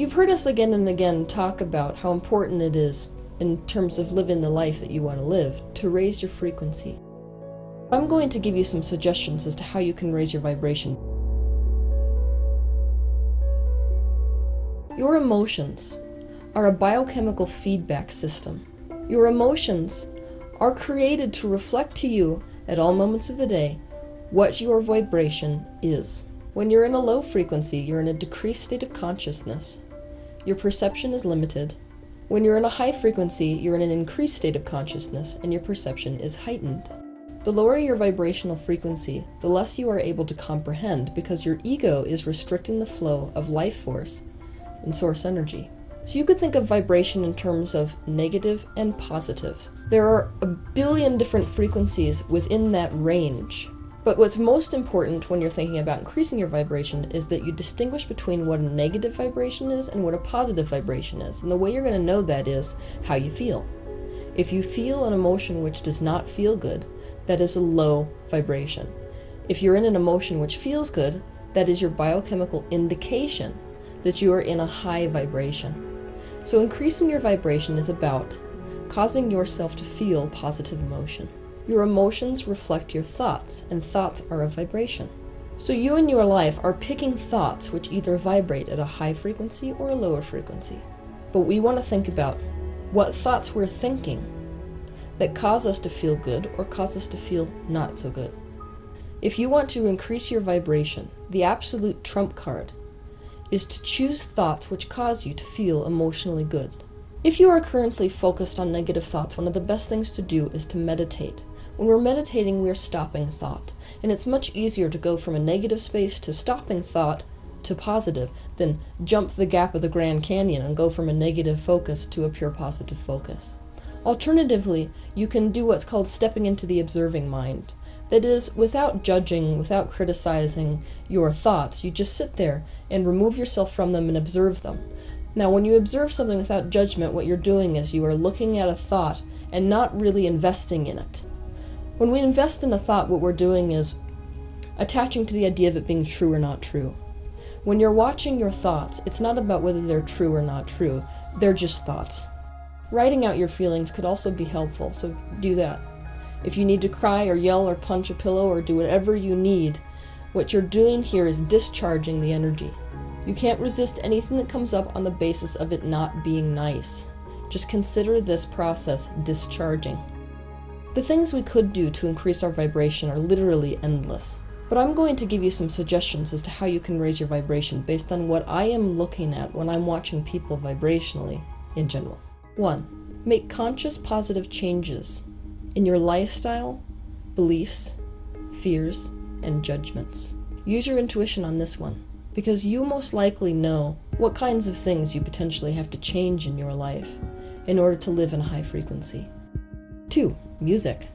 You've heard us again and again talk about how important it is, in terms of living the life that you want to live, to raise your frequency. I'm going to give you some suggestions as to how you can raise your vibration. Your emotions are a biochemical feedback system. Your emotions are created to reflect to you at all moments of the day what your vibration is. When you're in a low frequency, you're in a decreased state of consciousness your perception is limited. When you're in a high frequency, you're in an increased state of consciousness and your perception is heightened. The lower your vibrational frequency, the less you are able to comprehend because your ego is restricting the flow of life force and source energy. So you could think of vibration in terms of negative and positive. There are a billion different frequencies within that range but what's most important when you're thinking about increasing your vibration is that you distinguish between what a negative vibration is and what a positive vibration is. And the way you're going to know that is how you feel. If you feel an emotion which does not feel good, that is a low vibration. If you're in an emotion which feels good, that is your biochemical indication that you are in a high vibration. So increasing your vibration is about causing yourself to feel positive emotion. Your emotions reflect your thoughts, and thoughts are a vibration. So you in your life are picking thoughts which either vibrate at a high frequency or a lower frequency. But we want to think about what thoughts we're thinking that cause us to feel good or cause us to feel not so good. If you want to increase your vibration, the absolute trump card is to choose thoughts which cause you to feel emotionally good. If you are currently focused on negative thoughts, one of the best things to do is to meditate. When we're meditating, we're stopping thought. And it's much easier to go from a negative space to stopping thought to positive than jump the gap of the Grand Canyon and go from a negative focus to a pure positive focus. Alternatively, you can do what's called stepping into the observing mind. That is, without judging, without criticizing your thoughts, you just sit there and remove yourself from them and observe them. Now, when you observe something without judgment, what you're doing is you are looking at a thought and not really investing in it. When we invest in a thought, what we're doing is attaching to the idea of it being true or not true. When you're watching your thoughts, it's not about whether they're true or not true. They're just thoughts. Writing out your feelings could also be helpful, so do that. If you need to cry or yell or punch a pillow or do whatever you need, what you're doing here is discharging the energy. You can't resist anything that comes up on the basis of it not being nice. Just consider this process discharging. The things we could do to increase our vibration are literally endless. But I'm going to give you some suggestions as to how you can raise your vibration based on what I am looking at when I'm watching people vibrationally in general. 1. Make conscious positive changes in your lifestyle, beliefs, fears, and judgments. Use your intuition on this one, because you most likely know what kinds of things you potentially have to change in your life in order to live in a high frequency. 2. Music.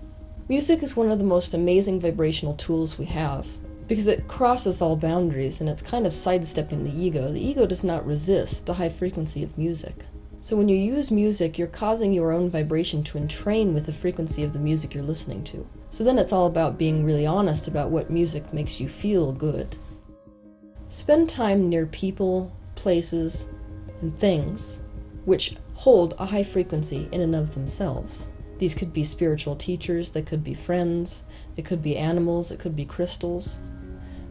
Music is one of the most amazing vibrational tools we have because it crosses all boundaries and it's kind of sidestepping the ego. The ego does not resist the high frequency of music. So when you use music, you're causing your own vibration to entrain with the frequency of the music you're listening to. So then it's all about being really honest about what music makes you feel good. Spend time near people, places, and things which hold a high frequency in and of themselves. These could be spiritual teachers, they could be friends, it could be animals, it could be crystals.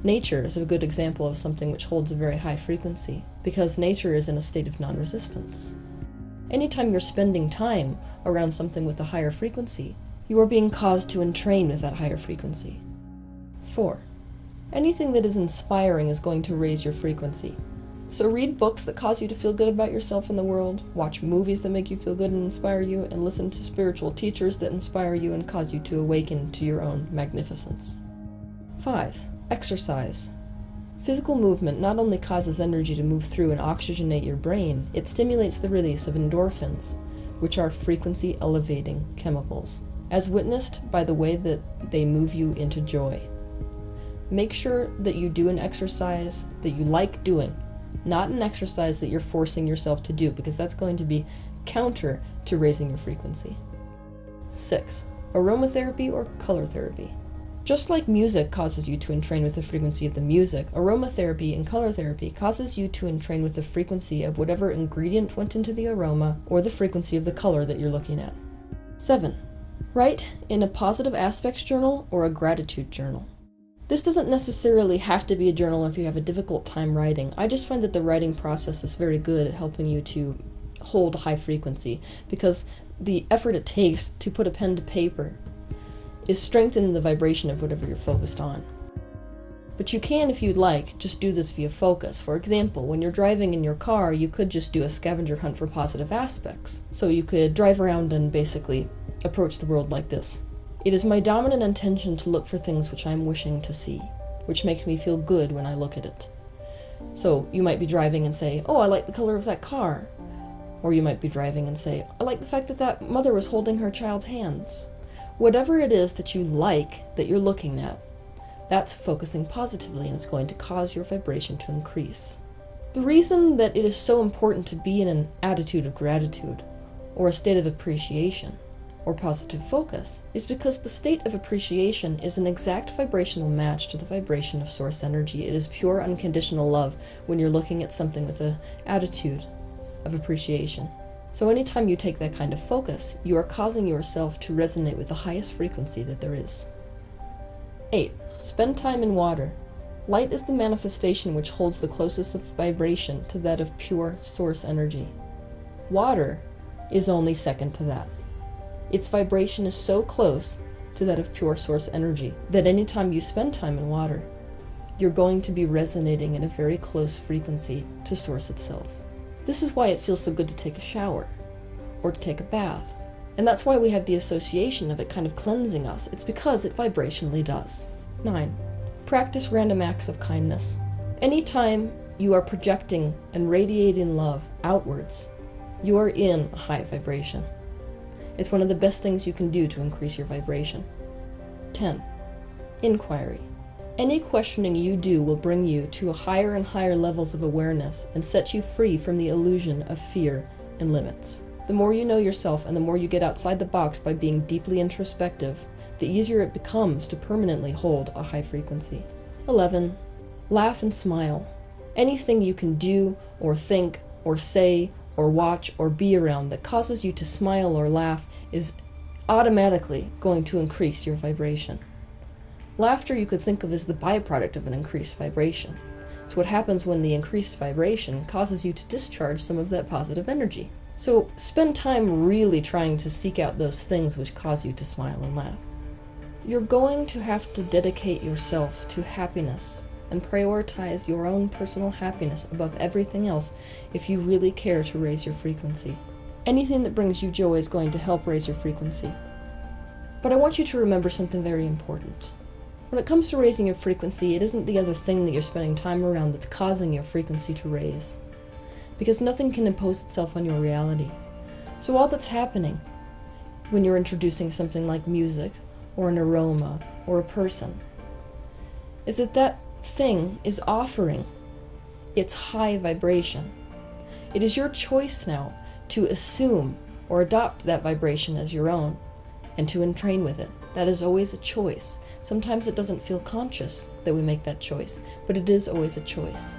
Nature is a good example of something which holds a very high frequency, because nature is in a state of non-resistance. Anytime you're spending time around something with a higher frequency, you are being caused to entrain with that higher frequency. 4. Anything that is inspiring is going to raise your frequency. So read books that cause you to feel good about yourself and the world, watch movies that make you feel good and inspire you, and listen to spiritual teachers that inspire you and cause you to awaken to your own magnificence. 5. Exercise. Physical movement not only causes energy to move through and oxygenate your brain, it stimulates the release of endorphins, which are frequency elevating chemicals, as witnessed by the way that they move you into joy. Make sure that you do an exercise that you like doing not an exercise that you're forcing yourself to do because that's going to be counter to raising your frequency. 6. Aromatherapy or color therapy. Just like music causes you to entrain with the frequency of the music, aromatherapy and color therapy causes you to entrain with the frequency of whatever ingredient went into the aroma or the frequency of the color that you're looking at. 7. Write in a positive aspects journal or a gratitude journal. This doesn't necessarily have to be a journal if you have a difficult time writing. I just find that the writing process is very good at helping you to hold high frequency because the effort it takes to put a pen to paper is strengthening the vibration of whatever you're focused on. But you can, if you'd like, just do this via focus. For example, when you're driving in your car, you could just do a scavenger hunt for positive aspects. So you could drive around and basically approach the world like this. It is my dominant intention to look for things which I am wishing to see, which makes me feel good when I look at it. So you might be driving and say, oh, I like the color of that car. Or you might be driving and say, I like the fact that that mother was holding her child's hands. Whatever it is that you like that you're looking at, that's focusing positively and it's going to cause your vibration to increase. The reason that it is so important to be in an attitude of gratitude or a state of appreciation or positive focus is because the state of appreciation is an exact vibrational match to the vibration of source energy. It is pure unconditional love when you're looking at something with an attitude of appreciation. So anytime you take that kind of focus, you are causing yourself to resonate with the highest frequency that there is. 8. Spend time in water. Light is the manifestation which holds the closest vibration to that of pure source energy. Water is only second to that. Its vibration is so close to that of pure source energy that anytime you spend time in water, you're going to be resonating in a very close frequency to source itself. This is why it feels so good to take a shower or to take a bath. And that's why we have the association of it kind of cleansing us. It's because it vibrationally does. 9. Practice random acts of kindness. Anytime you are projecting and radiating love outwards, you are in a high vibration. It's one of the best things you can do to increase your vibration. 10. Inquiry. Any questioning you do will bring you to higher and higher levels of awareness and set you free from the illusion of fear and limits. The more you know yourself and the more you get outside the box by being deeply introspective, the easier it becomes to permanently hold a high frequency. 11. Laugh and smile. Anything you can do or think or say or watch or be around that causes you to smile or laugh is automatically going to increase your vibration. Laughter you could think of as the byproduct of an increased vibration. It's what happens when the increased vibration causes you to discharge some of that positive energy. So spend time really trying to seek out those things which cause you to smile and laugh. You're going to have to dedicate yourself to happiness and prioritize your own personal happiness above everything else if you really care to raise your frequency. Anything that brings you joy is going to help raise your frequency. But I want you to remember something very important. When it comes to raising your frequency, it isn't the other thing that you're spending time around that's causing your frequency to raise. Because nothing can impose itself on your reality. So all that's happening when you're introducing something like music, or an aroma, or a person, is that that thing is offering its high vibration. It is your choice now to assume or adopt that vibration as your own and to entrain with it. That is always a choice. Sometimes it doesn't feel conscious that we make that choice, but it is always a choice.